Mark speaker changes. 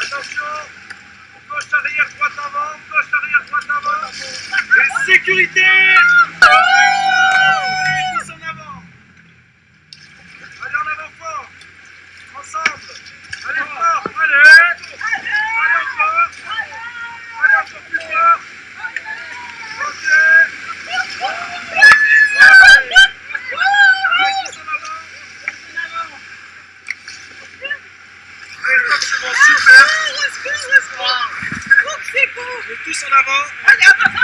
Speaker 1: Attention. Gauche arrière, droite avant. Gauche arrière, droite avant. Et sécurité tous en avant